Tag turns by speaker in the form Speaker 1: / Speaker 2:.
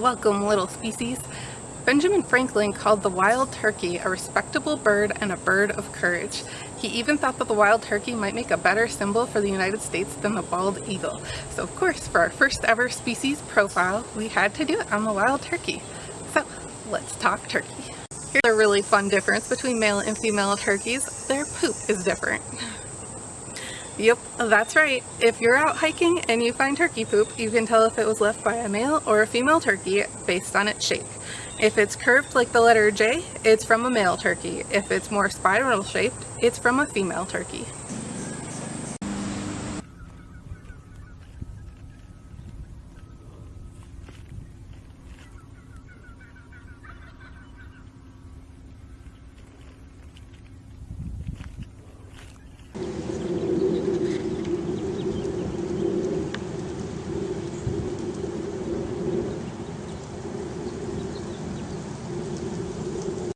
Speaker 1: little species. Benjamin Franklin called the wild turkey a respectable bird and a bird of courage. He even thought that the wild turkey might make a better symbol for the United States than the bald eagle. So of course, for our first ever species profile, we had to do it on the wild turkey. So let's talk turkey. Here's a really fun difference between male and female turkeys. Their poop is different. Yep, that's right. If you're out hiking and you find turkey poop, you can tell if it was left by a male or a female turkey based on its shape. If it's curved like the letter J, it's from a male turkey. If it's more spiral shaped, it's from a female turkey.